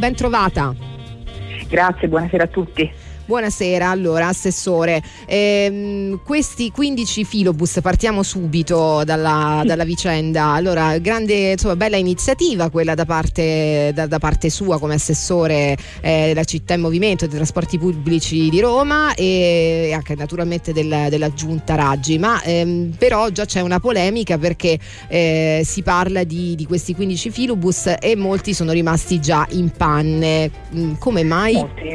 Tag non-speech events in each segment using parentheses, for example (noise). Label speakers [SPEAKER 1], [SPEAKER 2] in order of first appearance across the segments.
[SPEAKER 1] ben trovata.
[SPEAKER 2] Grazie, buonasera a tutti.
[SPEAKER 1] Buonasera, allora Assessore, ehm, questi 15 filobus, partiamo subito dalla, dalla vicenda, allora grande, insomma, bella iniziativa quella da parte, da, da parte sua come Assessore eh, della città in movimento dei trasporti pubblici di Roma e anche naturalmente del, della giunta Raggi, ma ehm, però già c'è una polemica perché eh, si parla di, di, questi 15 filobus e molti sono rimasti già in panne, mm, come mai?
[SPEAKER 2] Molti,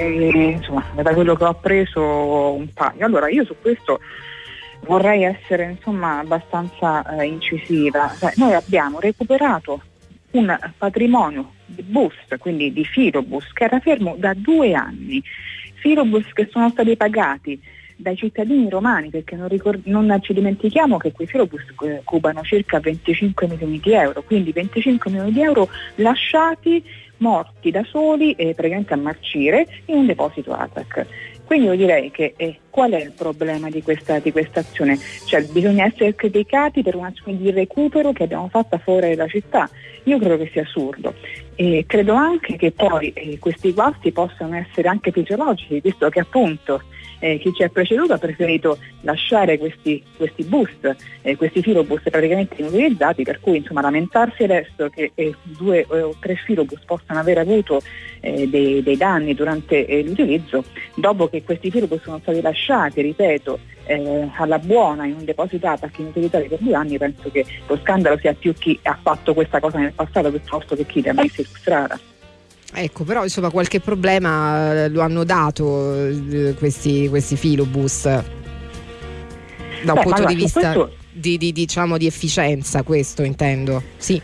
[SPEAKER 2] insomma, da quello che ho preso un paio. Allora io su questo vorrei essere insomma abbastanza eh, incisiva. Cioè, noi abbiamo recuperato un patrimonio di bus, quindi di filobus, che era fermo da due anni. Filobus che sono stati pagati dai cittadini romani, perché non, ricord- non ci dimentichiamo che quei filobus eh, cubano circa 25 milioni di euro, quindi 25 milioni di euro lasciati morti da soli e praticamente a marcire in un deposito ATAC. Quindi io direi che eh, qual è il problema di questa, di questa, azione? Cioè bisogna essere criticati per un'azione di recupero che abbiamo fatto fuori dalla città. Io credo che sia assurdo e credo anche che poi eh, questi guasti possano essere anche fisiologici, visto che appunto eh, chi ci ha preceduto ha preferito lasciare questi, questi boost, eh, questi filobus praticamente inutilizzati, per cui insomma lamentarsi adesso che eh, due o tre filobus possano aver avuto eh, dei, dei, danni durante eh, l'utilizzo, dopo che questi filobus sono stati lasciati, ripeto, eh, alla buona in un deposito ATAC inutilizzati per due anni, penso che lo scandalo sia più chi ha fatto questa cosa nel passato piuttosto che chi li ha messi in strada.
[SPEAKER 1] Ecco, però insomma qualche problema eh, lo hanno dato eh, questi, questi filobus da un Beh, punto allora, di vista questo... di, di, diciamo, di efficienza, questo intendo. Sì.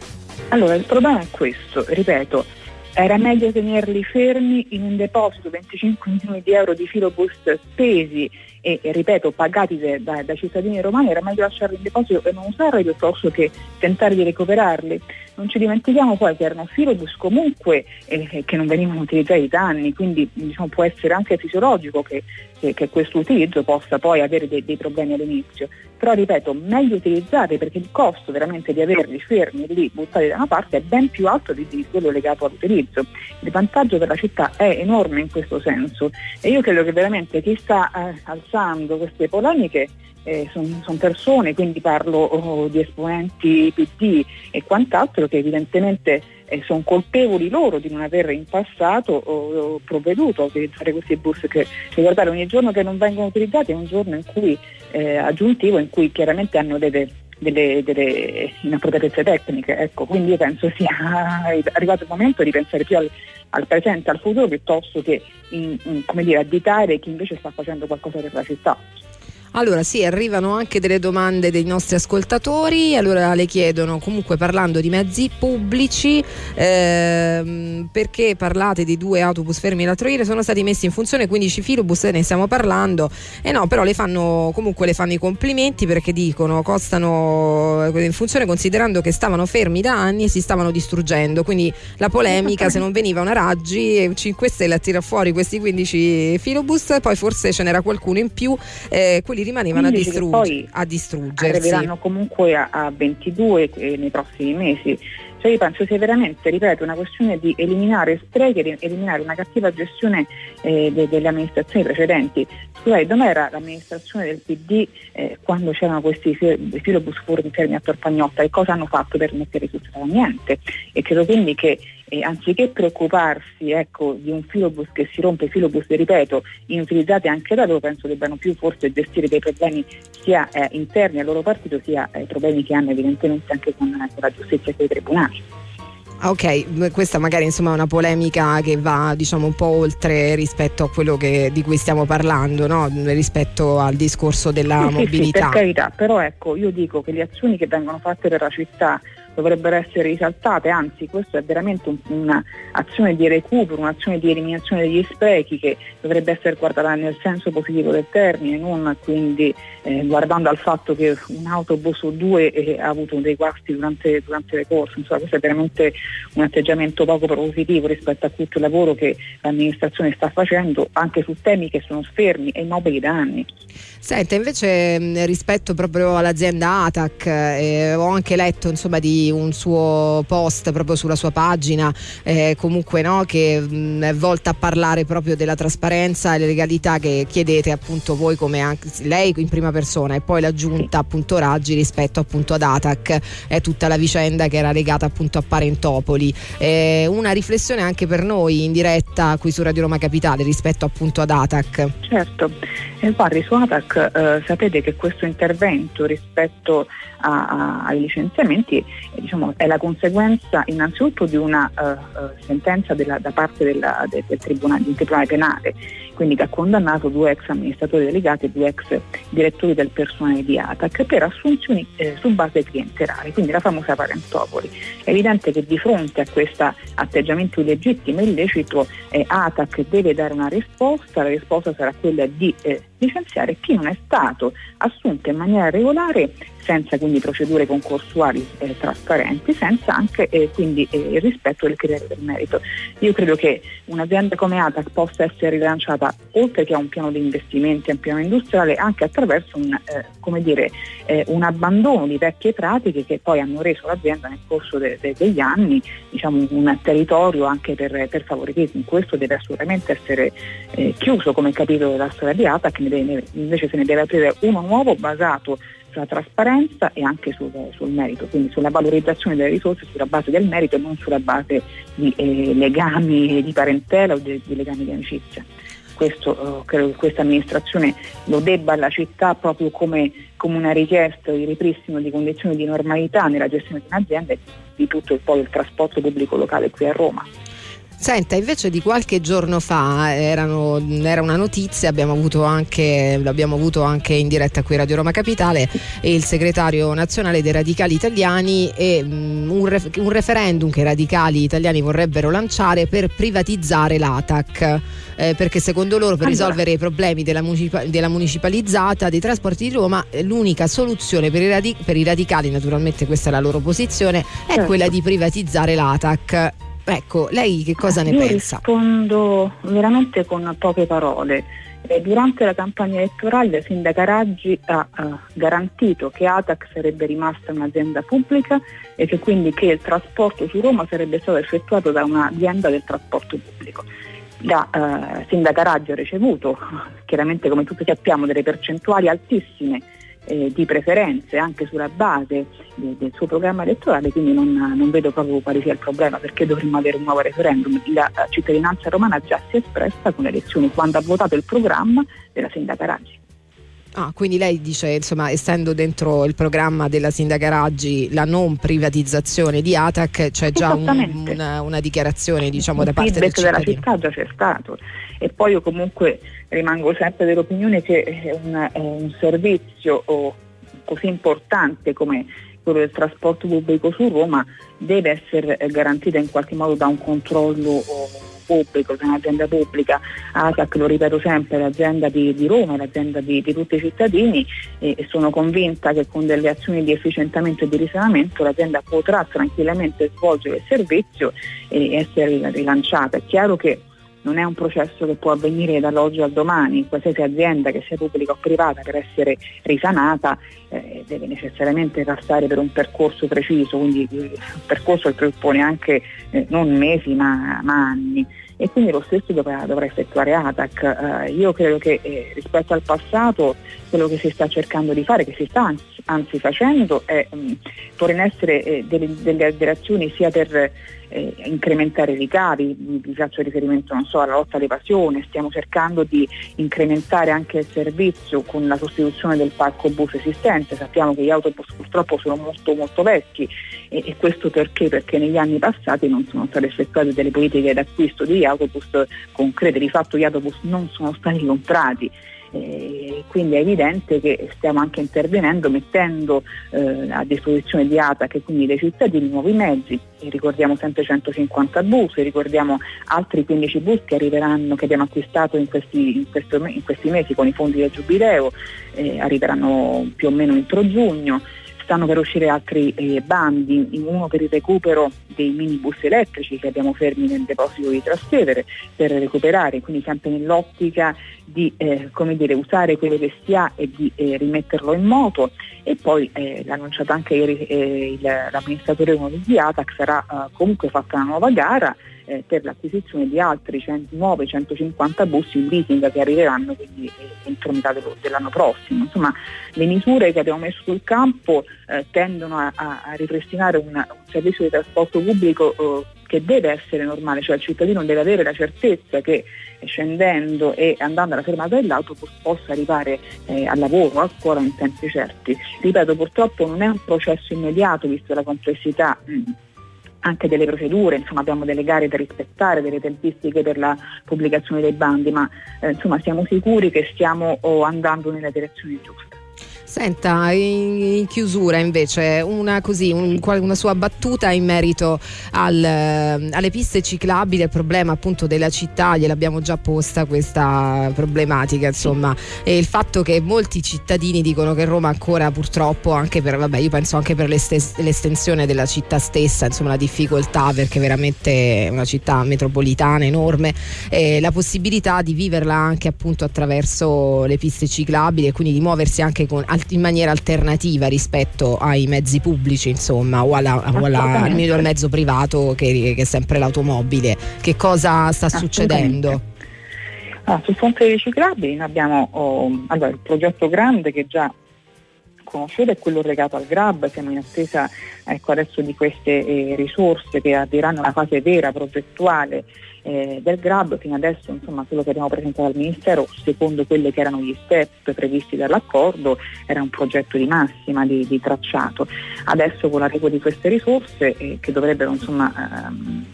[SPEAKER 2] Allora, il problema è questo, ripeto, era meglio tenerli fermi in un deposito 25 milioni di euro di filobus spesi e, e ripeto pagati da, da, cittadini romani era meglio lasciarli in deposito e non usarli piuttosto che tentare di recuperarli. Non ci dimentichiamo poi che erano filobus comunque eh, che non venivano utilizzati da anni, quindi diciamo, può essere anche fisiologico che, che, che questo utilizzo possa poi avere dei, dei problemi all'inizio. Però ripeto, meglio utilizzati perché il costo veramente di averli fermi lì, buttati da una parte, è ben più alto di, di quello legato all'utilizzo. Il vantaggio per la città è enorme in questo senso e io credo che veramente chi sta eh, alzando queste polemiche eh, sono son persone, quindi parlo oh, di esponenti PD e quant'altro che evidentemente eh, sono colpevoli loro di non aver in passato oh, provveduto a utilizzare questi bus che ricordare ogni giorno che non vengono utilizzati è un giorno in cui, eh, aggiuntivo in cui chiaramente hanno delle, delle, delle inappropriatezze tecniche. Ecco, quindi io penso sia (laughs) arrivato il momento di pensare più al, al presente, al futuro, piuttosto che in, in, dire, additare chi invece sta facendo qualcosa per la città.
[SPEAKER 1] Allora sì, arrivano anche delle domande dei nostri ascoltatori, allora le chiedono comunque parlando di mezzi pubblici ehm, perché parlate di due autobus fermi l'altro ieri? Sono stati messi in funzione 15 filobus, ne stiamo parlando. E eh no, però le fanno comunque le fanno i complimenti perché dicono costano eh, in funzione considerando che stavano fermi da anni e si stavano distruggendo, quindi la polemica se non veniva una Raggi 5 Stelle a tirare fuori questi 15 filobus, poi forse ce n'era qualcuno in più, eh, quelli rimanevano a, distrugg- a distruggersi.
[SPEAKER 2] Arriveranno comunque a, a 22 eh, nei prossimi mesi. Cioè io penso sia veramente, ripeto, una questione di eliminare sprechi, di eliminare una cattiva gestione eh, de- delle amministrazioni precedenti. Scusate, dov'era l'amministrazione del PD eh, quando c'erano questi filobus fermi a Torpagnotta? E cosa hanno fatto per mettere strada? Niente. E credo quindi che e anziché preoccuparsi ecco, di un filobus che si rompe, filobus, ripeto, inutilizzati anche da loro, penso debbano più forse gestire dei problemi sia eh, interni al loro partito sia eh, problemi che hanno evidentemente anche con, con la giustizia e con i tribunali.
[SPEAKER 1] Ah, ok, questa magari insomma, è una polemica che va diciamo, un po' oltre rispetto a quello che, di cui stiamo parlando, no? rispetto al discorso della
[SPEAKER 2] sì,
[SPEAKER 1] mobilità. Sì,
[SPEAKER 2] sì, per carità, però ecco, io dico che le azioni che vengono fatte per la città dovrebbero essere risaltate, anzi questo è veramente un, un'azione di recupero, un'azione di eliminazione degli sprechi che dovrebbe essere guardata nel senso positivo del termine, non quindi eh, guardando al fatto che un autobus o due eh, ha avuto dei guasti durante, durante le corse, insomma questo è veramente un atteggiamento poco positivo rispetto a tutto il lavoro che l'amministrazione sta facendo anche su temi che sono fermi e immobili da anni.
[SPEAKER 1] Senta, invece rispetto proprio all'azienda ATAC, eh, ho anche letto insomma, di un suo post proprio sulla sua pagina, eh, comunque no, che mh, mm, è volta a parlare proprio della trasparenza e le legalità che chiedete appunto voi come anche lei in prima persona e poi la giunta appunto Raggi rispetto appunto ad Atac, è tutta la vicenda che era legata appunto a Parentopoli. Eh, una riflessione anche per noi in diretta qui su Radio Roma Capitale rispetto appunto ad Atac.
[SPEAKER 2] Certo, eh, guardi su Atac eh, sapete che questo intervento rispetto a, a, ai licenziamenti eh, diciamo, è la conseguenza innanzitutto di una uh, sentenza della, da parte della, del, del, tribunale, del tribunale penale quindi che ha condannato due ex amministratori delegati e due ex direttori del personale di ATAC per assunzioni eh, su base clientelare, quindi la famosa Parentopoli. È evidente che di fronte a questo atteggiamento illegittimo e illecito eh, ATAC deve dare una risposta, la risposta sarà quella di eh, licenziare chi non è stato assunto in maniera regolare senza quindi procedure concorsuali eh, trasparenti, senza anche eh, quindi eh, il rispetto del criterio del merito. Io credo che un'azienda come ATAC possa essere rilanciata oltre che a un piano di investimenti, a un piano industriale, anche attraverso un, eh, dire, eh, un abbandono di vecchie pratiche che poi hanno reso l'azienda nel corso de- de- degli anni diciamo, un territorio anche per, per favoritismo. Questo deve assolutamente essere eh, chiuso come capitolo della storia di ATAC, invece se ne deve aprire uno nuovo basato sulla trasparenza e anche sul, sul, merito, quindi sulla valorizzazione delle risorse sulla base del merito e non sulla base di eh, legami di parentela o di, di legami di amicizia. Questo, eh, credo che questa amministrazione lo debba alla città proprio come, come, una richiesta di ripristino di condizioni di normalità nella gestione di un'azienda e di tutto il, poi il trasporto pubblico locale qui a Roma.
[SPEAKER 1] Senta, invece di qualche giorno fa erano, era una notizia, abbiamo avuto anche, l'abbiamo avuto anche in diretta qui a Radio Roma Capitale, il segretario nazionale dei radicali italiani e um, un, ref, un, referendum che i radicali italiani vorrebbero lanciare per privatizzare l'ATAC. Eh, perché secondo loro per allora. risolvere i problemi della, municipa- della, municipalizzata dei trasporti di Roma l'unica soluzione per i, radic- per i, radicali, naturalmente questa è la loro posizione, è certo. quella di privatizzare l'ATAC. Ecco, lei che cosa ne
[SPEAKER 2] Io
[SPEAKER 1] pensa?
[SPEAKER 2] Rispondo veramente con poche parole. Eh, durante la campagna elettorale Sindaca Raggi ha uh, garantito che ATAC sarebbe rimasta un'azienda pubblica e che quindi che il trasporto su Roma sarebbe stato effettuato da un'azienda del trasporto pubblico. La uh, Sindaca Raggi ha ricevuto, (laughs) chiaramente come tutti sappiamo, delle percentuali altissime eh, di preferenze anche sulla base de, del suo programma elettorale, quindi non, non, vedo proprio quale sia il problema perché dovremmo avere un nuovo referendum. La cittadinanza romana già si è espressa con le elezioni quando ha votato il programma della sindaca Raggi.
[SPEAKER 1] Ah, quindi lei dice, insomma, essendo dentro il programma della sindaca Raggi la non privatizzazione di ATAC, c'è già un, una, una, dichiarazione diciamo, da parte del
[SPEAKER 2] cittadino. della città già c'è stato e poi io comunque rimango sempre dell'opinione che un, un servizio così importante come quello del trasporto pubblico su Roma deve essere garantito in qualche modo da un controllo pubblico, da un'azienda pubblica, ASAC lo ripeto sempre, è l'azienda di, di Roma, è l'azienda di, di, tutti i cittadini e, e, sono convinta che con delle azioni di efficientamento e di risanamento l'azienda potrà tranquillamente svolgere il servizio e essere rilanciata. È chiaro che non è un processo che può avvenire dall'oggi al domani, qualsiasi azienda che sia pubblica o privata per essere risanata eh, deve necessariamente passare per un percorso preciso, quindi il percorso che presuppone anche eh, non mesi ma, ma anni e quindi lo stesso dovrà, dovrà effettuare ATAC. Eh, io credo che eh, rispetto al passato quello che si sta cercando di fare, che si sta anzi, anzi facendo, è mh, mm, porre in essere eh, delle, delle azioni sia per eh, incrementare i ricavi, vi faccio riferimento so, alla lotta all'evasione, stiamo cercando di incrementare anche il servizio con la sostituzione del parco bus esistente, sappiamo che gli autobus purtroppo sono molto molto vecchi e, e questo perché? Perché negli anni passati non sono state effettuate delle politiche d'acquisto di autobus concrete, di fatto gli autobus non sono stati comprati. Eh, quindi è evidente che stiamo anche intervenendo mettendo eh, a disposizione di ATAC e quindi dei cittadini nuovi mezzi, e ricordiamo sempre 150 bus, ricordiamo altri 15 bus che arriveranno, che abbiamo acquistato in questi, in questo, in questi mesi con i fondi del Giubileo, eh, arriveranno più o meno entro giugno stanno per uscire altri eh, bandi, uno per il recupero dei minibus elettrici che abbiamo fermi nel deposito di Trastevere per recuperare, quindi sempre nell'ottica di eh, dire, usare quello che si ha e di eh, rimetterlo in moto. E poi eh, l'ha annunciato anche ieri eh, l'amministratore di ATAC sarà eh, comunque fatta una nuova gara eh, per l'acquisizione di altri 100, nuovi 150 bus in leasing che arriveranno quindi eh, entro metà dell'anno prossimo. Insomma, le misure che abbiamo messo sul campo eh, tendono a, a, ripristinare una, un servizio di trasporto pubblico eh, che deve essere normale, cioè il cittadino deve avere la certezza che scendendo e andando alla fermata dell'autobus possa arrivare eh, al lavoro, a scuola in tempi certi. Ripeto, purtroppo non è un processo immediato visto la complessità mh, mm, anche delle procedure, insomma abbiamo delle gare da rispettare, delle tempistiche per la pubblicazione dei bandi, ma eh, insomma siamo sicuri che stiamo oh, andando nella direzione giusta.
[SPEAKER 1] Senta, in, chiusura invece una, così, un, una sua battuta in merito al, alle piste ciclabili, il problema appunto della città, gliel'abbiamo già posta questa problematica, insomma, e il fatto che molti cittadini dicono che Roma ancora purtroppo, anche per, vabbè, io penso anche per l'estensione della città stessa, insomma la difficoltà perché veramente è una città metropolitana enorme, eh, la possibilità di viverla anche appunto attraverso le piste ciclabili e quindi di muoversi anche con in maniera alternativa rispetto ai mezzi pubblici, insomma, o, alla, o alla, al mezzo privato che, che, è sempre l'automobile. Che cosa sta succedendo?
[SPEAKER 2] Ah, sul fronte dei ciclabili abbiamo oh, allora, il progetto grande che già conoscete è quello legato al GRAB, siamo in attesa ecco, adesso di queste eh, risorse che arriveranno alla fase vera progettuale eh, del GRAB, fino adesso insomma, quello che abbiamo presentato al Ministero, secondo quelli che erano gli step previsti dall'accordo, era un progetto di massima di, di tracciato. Adesso con l'arrivo di queste risorse eh, che dovrebbero insomma, ehm,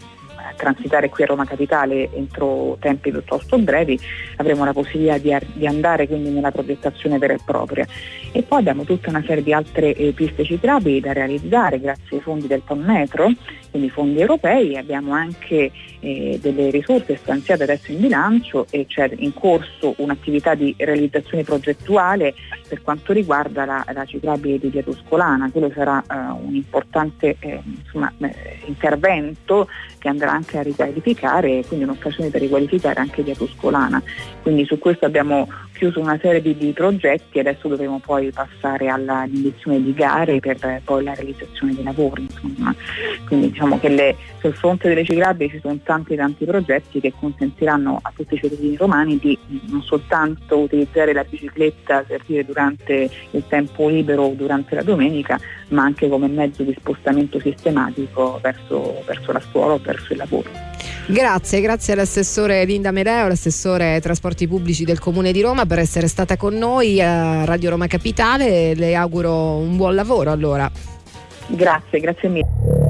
[SPEAKER 2] transitare qui a Roma Capitale entro tempi piuttosto brevi, avremo la possibilità di, di andare quindi nella progettazione vera e propria. E poi abbiamo tutta una serie di altre eh, piste ciclabili da realizzare grazie ai fondi del PON Metro, quindi fondi europei, abbiamo anche eh, delle risorse stanziate adesso in bilancio e c'è in corso un'attività di realizzazione progettuale per quanto riguarda la, la ciclabile di Via Tuscolana, quello sarà eh, un importante eh, insomma, eh, intervento che andrà anche a riqualificare, quindi un'occasione per riqualificare anche Via Tuscolana. Quindi su questo abbiamo chiuso una serie di, di progetti e adesso dovremo poi passare all'indizione di gare per poi la realizzazione dei lavori. Insomma. Quindi diciamo che le, sul fronte delle ciclabili ci sono tanti tanti progetti che consentiranno a tutti i cittadini romani di non soltanto utilizzare la bicicletta per dire durante il tempo libero o durante la domenica, ma anche come mezzo di spostamento sistematico verso, verso la scuola o verso il lavoro.
[SPEAKER 1] Grazie, grazie all'assessore Linda Mereo, l'assessore trasporti pubblici del Comune di Roma per essere stata con noi a Radio Roma Capitale. Le auguro un buon lavoro allora.
[SPEAKER 2] Grazie, grazie mille.